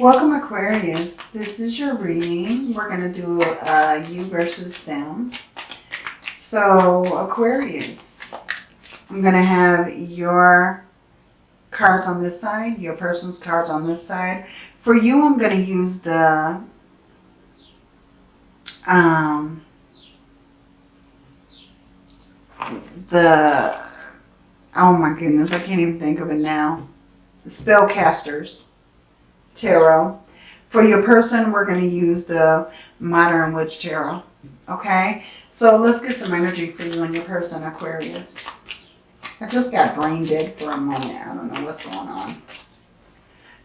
Welcome Aquarius. This is your reading. We're going to do uh, you versus them. So Aquarius, I'm going to have your cards on this side, your person's cards on this side. For you, I'm going to use the um, the oh my goodness, I can't even think of it now. The spellcasters tarot. For your person, we're going to use the Modern Witch Tarot. Okay? So let's get some energy for you and your person, Aquarius. I just got brain dead for a moment. I don't know what's going on.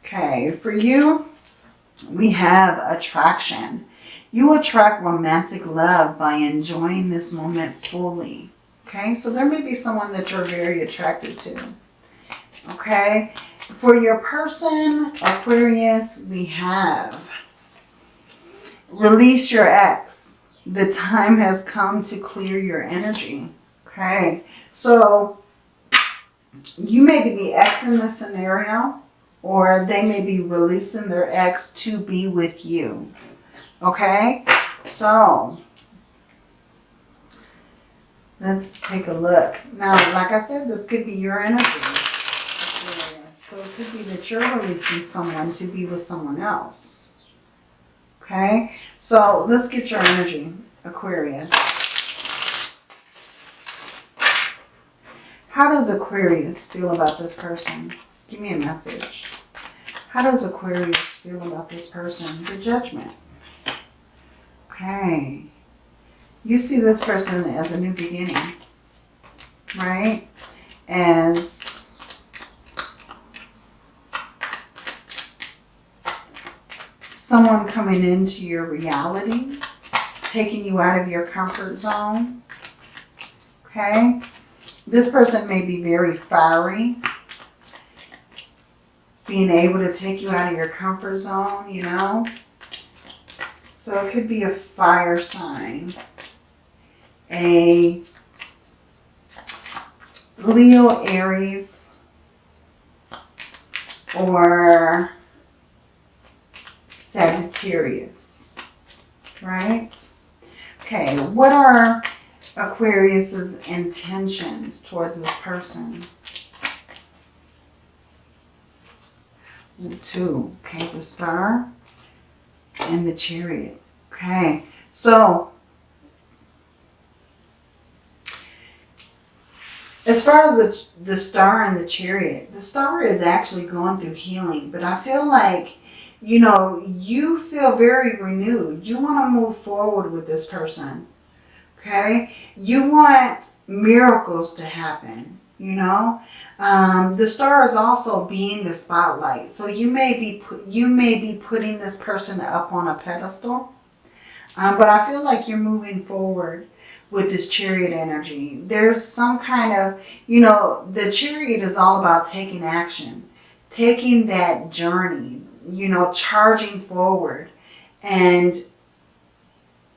Okay, for you, we have attraction. You attract romantic love by enjoying this moment fully. Okay, so there may be someone that you're very attracted to. Okay, for your person, Aquarius, we have release your ex. The time has come to clear your energy. Okay, so you may be the ex in this scenario or they may be releasing their ex to be with you. Okay, so let's take a look. Now, like I said, this could be your energy. Could be that you're releasing someone to be with someone else. Okay, so let's get your energy, Aquarius. How does Aquarius feel about this person? Give me a message. How does Aquarius feel about this person? The judgment. Okay. You see this person as a new beginning, right? As someone coming into your reality, taking you out of your comfort zone. Okay? This person may be very fiery. Being able to take you out of your comfort zone, you know. So it could be a fire sign. A Leo, Aries, or Sagittarius, right? Okay, what are Aquarius's intentions towards this person? Two, okay, the star and the chariot. Okay, so as far as the, the star and the chariot, the star is actually going through healing, but I feel like you know, you feel very renewed. You want to move forward with this person. Okay? You want miracles to happen. You know, um, the star is also being the spotlight. So you may be you may be putting this person up on a pedestal, um, but I feel like you're moving forward with this chariot energy. There's some kind of, you know, the chariot is all about taking action, taking that journey, you know, charging forward and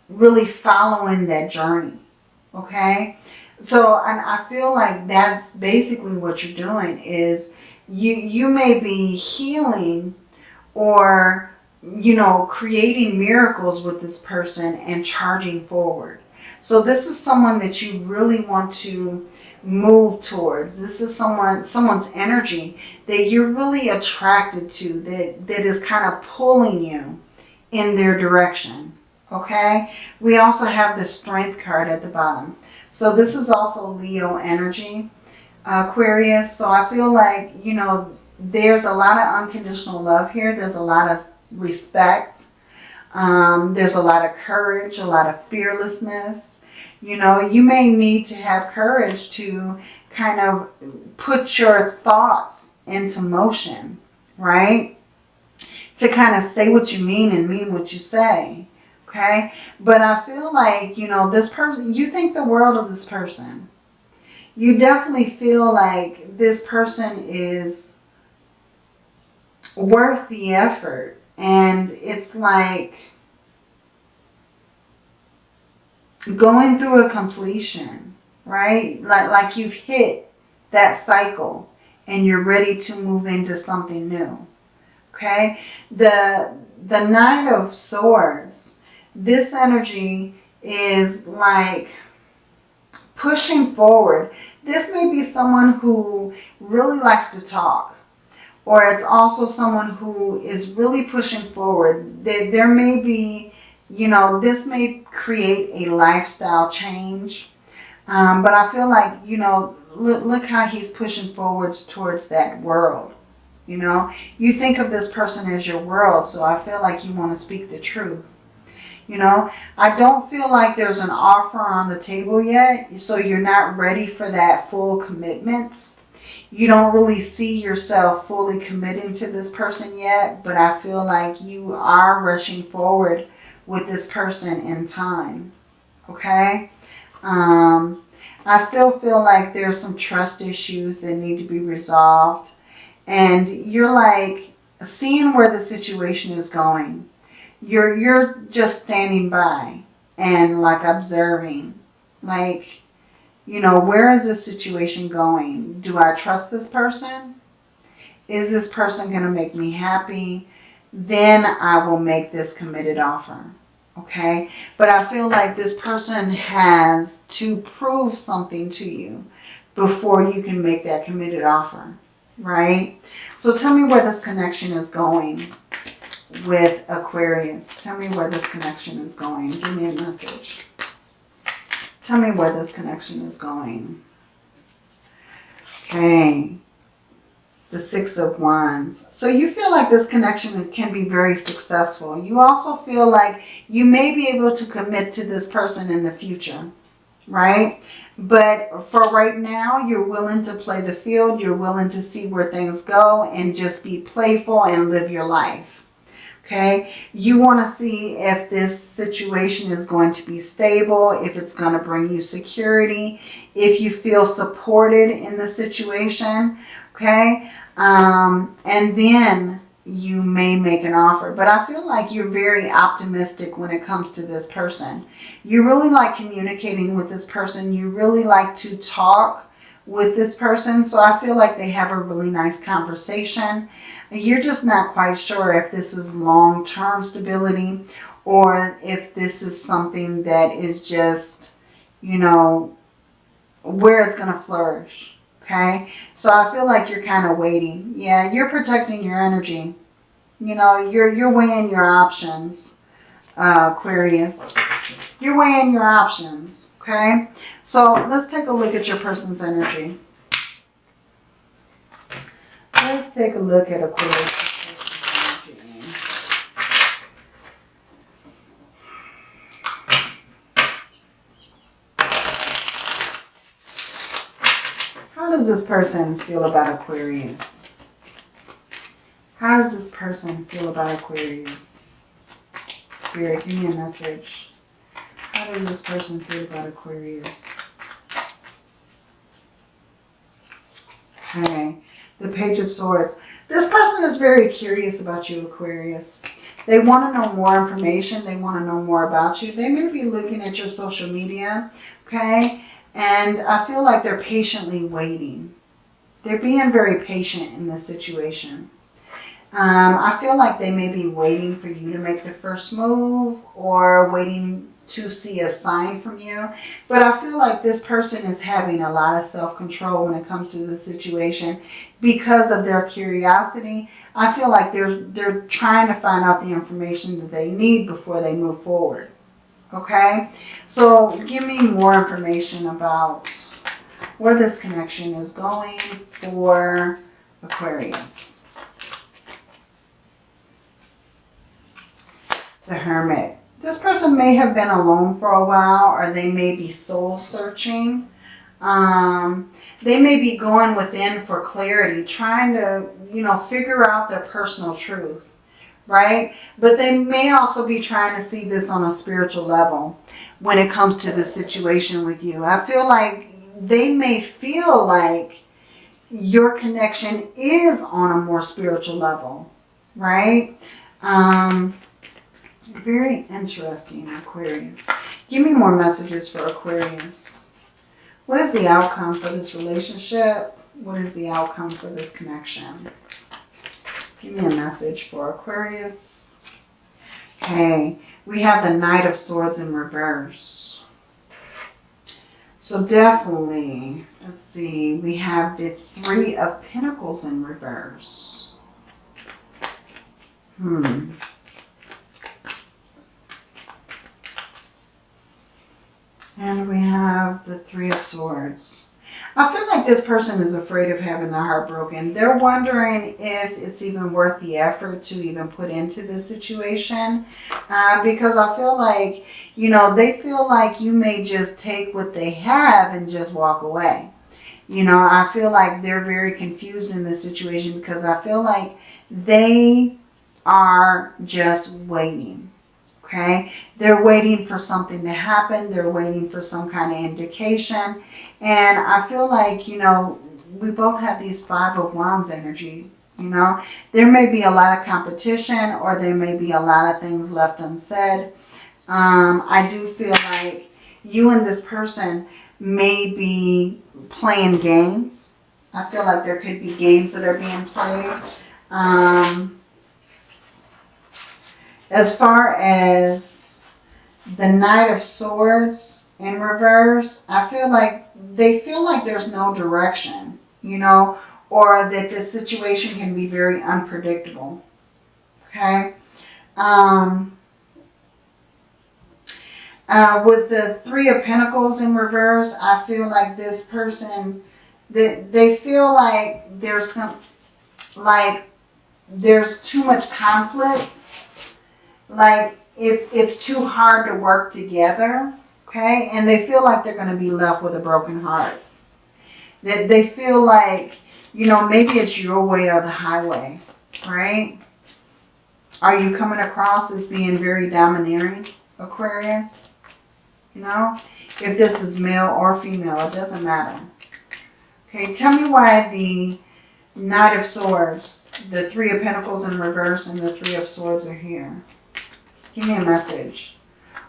really following that journey. Okay. So, and I feel like that's basically what you're doing is you, you may be healing or, you know, creating miracles with this person and charging forward. So this is someone that you really want to move towards. This is someone someone's energy that you're really attracted to, that, that is kind of pulling you in their direction. Okay? We also have the strength card at the bottom. So this is also Leo energy, Aquarius. So I feel like, you know, there's a lot of unconditional love here. There's a lot of respect. Um, there's a lot of courage, a lot of fearlessness. You know, you may need to have courage to kind of put your thoughts into motion, right? To kind of say what you mean and mean what you say, okay? But I feel like, you know, this person, you think the world of this person. You definitely feel like this person is worth the effort. And it's like going through a completion, right? Like, like you've hit that cycle and you're ready to move into something new. Okay? The, the Knight of Swords, this energy is like pushing forward. This may be someone who really likes to talk. Or it's also someone who is really pushing forward. There, there may be, you know, this may create a lifestyle change. Um, but I feel like, you know, look, look how he's pushing forwards towards that world. You know, you think of this person as your world, so I feel like you want to speak the truth. You know, I don't feel like there's an offer on the table yet, so you're not ready for that full commitment. You don't really see yourself fully committing to this person yet, but I feel like you are rushing forward with this person in time. Okay? Um, I still feel like there's some trust issues that need to be resolved. And you're like seeing where the situation is going. You're, you're just standing by and like observing. Like, you know, where is this situation going? Do I trust this person? Is this person going to make me happy? Then I will make this committed offer okay? But I feel like this person has to prove something to you before you can make that committed offer, right? So tell me where this connection is going with Aquarius. Tell me where this connection is going. Give me a message. Tell me where this connection is going. Okay the Six of Wands. So you feel like this connection can be very successful. You also feel like you may be able to commit to this person in the future, right? But for right now, you're willing to play the field. You're willing to see where things go and just be playful and live your life. Okay, you want to see if this situation is going to be stable, if it's going to bring you security, if you feel supported in the situation, okay? Um, and then you may make an offer. But I feel like you're very optimistic when it comes to this person. You really like communicating with this person. You really like to talk with this person. So I feel like they have a really nice conversation. You're just not quite sure if this is long-term stability or if this is something that is just, you know, where it's going to flourish. Okay, so I feel like you're kind of waiting. Yeah, you're protecting your energy. You know, you're, you're weighing your options, uh, Aquarius. You're weighing your options, okay? So let's take a look at your person's energy. Let's take a look at Aquarius. How does this person feel about Aquarius? How does this person feel about Aquarius? Spirit, give me a message. How does this person feel about Aquarius? Okay, the Page of Swords. This person is very curious about you, Aquarius. They want to know more information. They want to know more about you. They may be looking at your social media, okay? And I feel like they're patiently waiting. They're being very patient in this situation. Um, I feel like they may be waiting for you to make the first move or waiting to see a sign from you. But I feel like this person is having a lot of self-control when it comes to the situation because of their curiosity. I feel like they're, they're trying to find out the information that they need before they move forward. Okay, so give me more information about where this connection is going for Aquarius. The Hermit. This person may have been alone for a while or they may be soul searching. Um, they may be going within for clarity, trying to, you know, figure out their personal truth right? But they may also be trying to see this on a spiritual level when it comes to the situation with you. I feel like they may feel like your connection is on a more spiritual level, right? Um, very interesting, Aquarius. Give me more messages for Aquarius. What is the outcome for this relationship? What is the outcome for this connection? Give me a message for Aquarius. Okay, we have the Knight of Swords in reverse. So definitely, let's see, we have the Three of Pentacles in reverse. Hmm. And we have the Three of Swords. I feel like this person is afraid of having the heart broken. They're wondering if it's even worth the effort to even put into this situation. Uh, because I feel like, you know, they feel like you may just take what they have and just walk away. You know, I feel like they're very confused in this situation because I feel like they are just waiting. Okay, they're waiting for something to happen. They're waiting for some kind of indication. And I feel like, you know, we both have these Five of Wands energy. You know, there may be a lot of competition or there may be a lot of things left unsaid. Um, I do feel like you and this person may be playing games. I feel like there could be games that are being played. Um, as far as the Knight of Swords in reverse, I feel like they feel like there's no direction, you know, or that the situation can be very unpredictable. Okay. Um, uh, with the Three of Pentacles in reverse, I feel like this person, that they feel like there's some, like there's too much conflict. Like it's, it's too hard to work together. Okay. And they feel like they're going to be left with a broken heart. That they feel like, you know, maybe it's your way or the highway. Right. Are you coming across as being very domineering, Aquarius? You know, if this is male or female, it doesn't matter. Okay, tell me why the Knight of Swords, the Three of Pentacles in reverse, and the Three of Swords are here. Give me a message.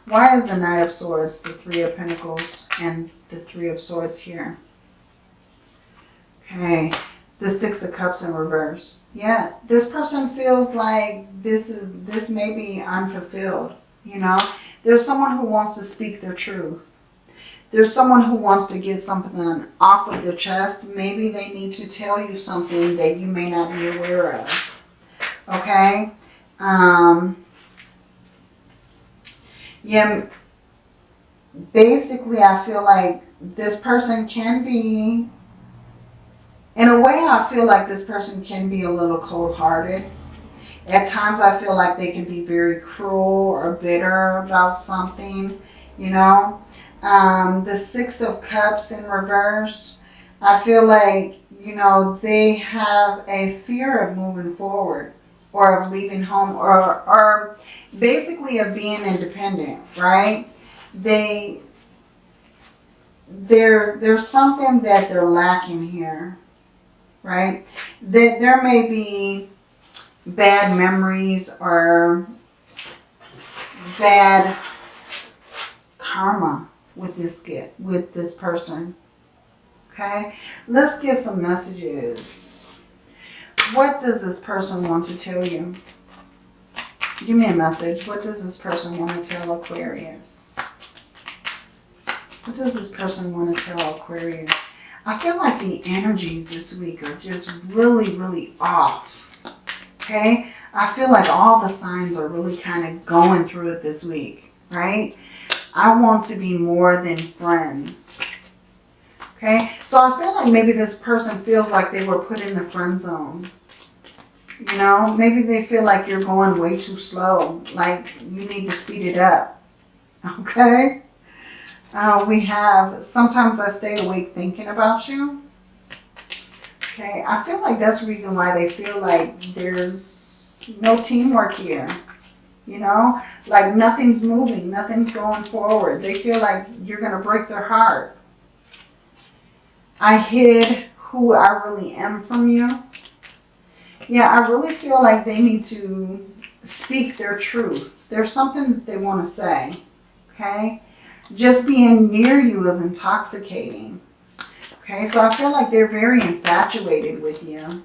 Why is the Knight of Swords, the Three of Pentacles, and the Three of Swords here? Okay, the Six of Cups in reverse. Yeah, this person feels like this is this may be unfulfilled, you know? There's someone who wants to speak their truth. There's someone who wants to get something off of their chest. Maybe they need to tell you something that you may not be aware of. Okay? Um, yeah, basically I feel like this person can be, in a way I feel like this person can be a little cold-hearted. At times I feel like they can be very cruel or bitter about something, you know. Um, the Six of Cups in reverse, I feel like, you know, they have a fear of moving forward or of leaving home or, or basically of being independent, right? They, there, there's something that they're lacking here, right? That there may be bad memories or bad karma with this get with this person. Okay, let's get some messages. What does this person want to tell you? Give me a message. What does this person want to tell Aquarius? What does this person want to tell Aquarius? I feel like the energies this week are just really, really off. Okay? I feel like all the signs are really kind of going through it this week, right? I want to be more than friends. Okay? So I feel like maybe this person feels like they were put in the friend zone. You know, maybe they feel like you're going way too slow. Like you need to speed it up. Okay? Uh, we have, sometimes I stay awake thinking about you. Okay, I feel like that's the reason why they feel like there's no teamwork here. You know, like nothing's moving, nothing's going forward. They feel like you're going to break their heart. I hid who I really am from you. Yeah, I really feel like they need to speak their truth. There's something that they want to say, okay? Just being near you is intoxicating. Okay, so I feel like they're very infatuated with you.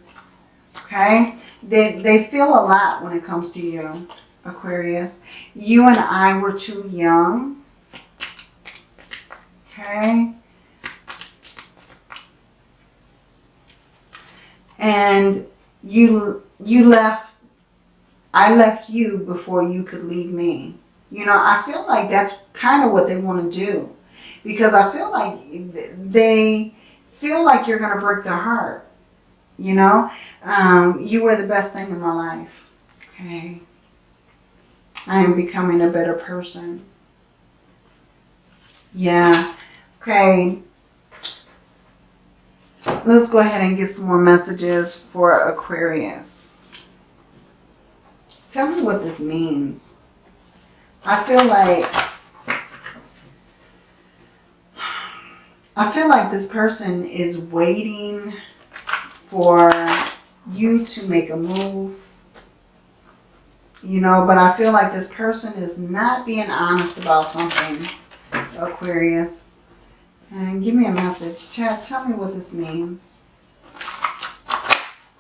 Okay, They, they feel a lot when it comes to you, Aquarius. You and I were too young. Okay. And you you left I left you before you could leave me. You know, I feel like that's kind of what they want to do. Because I feel like they feel like you're going to break their heart. You know, um, you were the best thing in my life. Okay. I am becoming a better person. Yeah. Okay. Let's go ahead and get some more messages for Aquarius. Tell me what this means. I feel like I feel like this person is waiting for you to make a move. You know, but I feel like this person is not being honest about something, Aquarius. And give me a message. Chat, tell me what this means.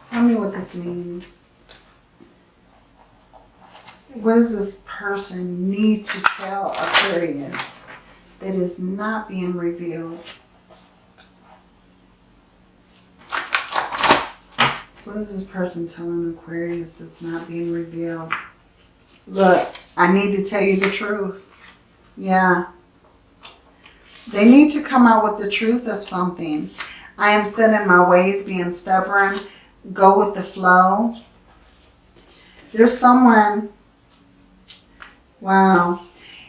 Tell me what this means. What does this person need to tell Aquarius that is not being revealed? What is this person telling Aquarius that's not being revealed? Look, I need to tell you the truth. Yeah. They need to come out with the truth of something. I am set in my ways, being stubborn. Go with the flow. There's someone, wow.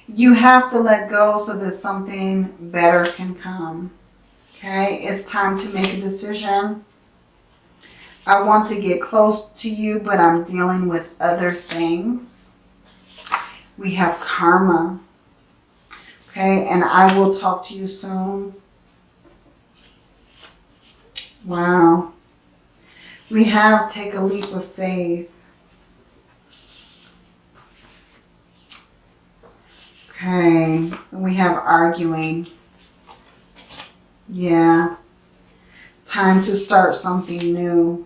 You have to let go so that something better can come. Okay, it's time to make a decision. I want to get close to you, but I'm dealing with other things. We have karma. Okay, and I will talk to you soon. Wow. We have take a leap of faith. Okay, and we have arguing. Yeah. Time to start something new.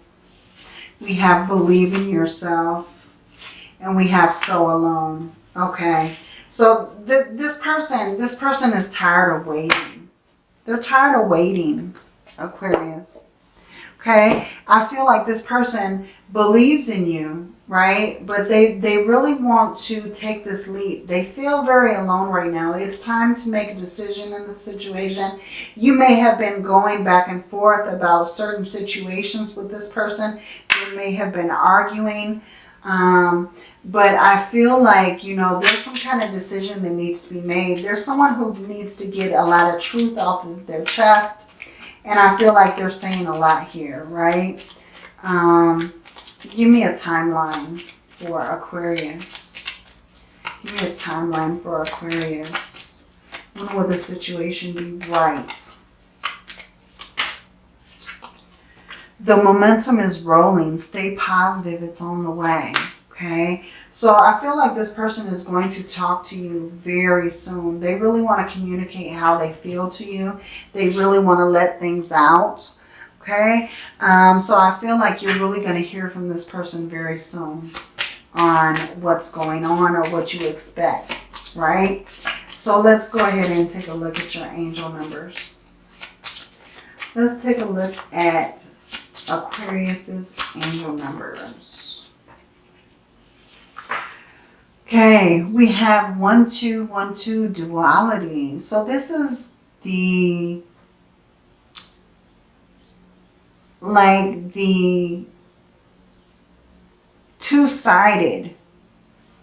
We have believe in yourself. And we have so alone. Okay. So th this person, this person is tired of waiting. They're tired of waiting, Aquarius. Okay. I feel like this person believes in you, right? But they, they really want to take this leap. They feel very alone right now. It's time to make a decision in the situation. You may have been going back and forth about certain situations with this person. You may have been arguing. Um, but I feel like, you know, there's some kind of decision that needs to be made. There's someone who needs to get a lot of truth off of their chest. And I feel like they're saying a lot here, right? Um, give me a timeline for Aquarius. Give me a timeline for Aquarius. When will the situation be right? The momentum is rolling. Stay positive. It's on the way. Okay. So I feel like this person is going to talk to you very soon. They really want to communicate how they feel to you. They really want to let things out. Okay. Um, so I feel like you're really going to hear from this person very soon on what's going on or what you expect. Right. So let's go ahead and take a look at your angel numbers. Let's take a look at Aquarius's angel numbers. Okay, we have 1212 duality. So this is the, like the two-sided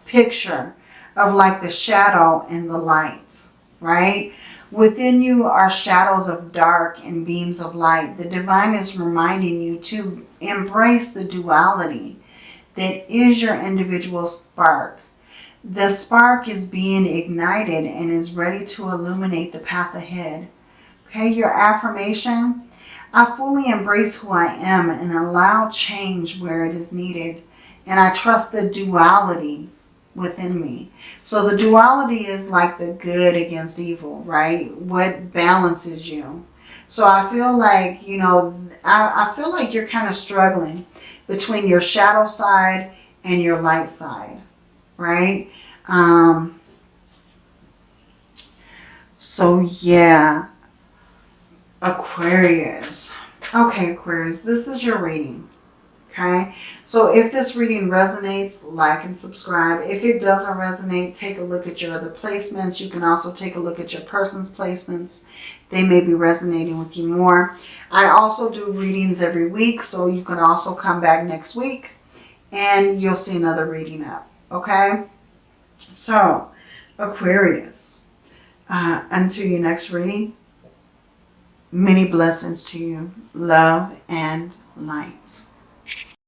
picture of like the shadow and the light, right? Within you are shadows of dark and beams of light. The divine is reminding you to embrace the duality that is your individual spark. The spark is being ignited and is ready to illuminate the path ahead. Okay, your affirmation. I fully embrace who I am and allow change where it is needed. And I trust the duality within me. So the duality is like the good against evil, right? What balances you. So I feel like, you know, I, I feel like you're kind of struggling between your shadow side and your light side, right? Um, so yeah, Aquarius. Okay, Aquarius, this is your reading. Okay, so if this reading resonates, like and subscribe. If it doesn't resonate, take a look at your other placements. You can also take a look at your person's placements. They may be resonating with you more. I also do readings every week, so you can also come back next week and you'll see another reading up. Okay, so Aquarius, uh, until your next reading, many blessings to you, love and light.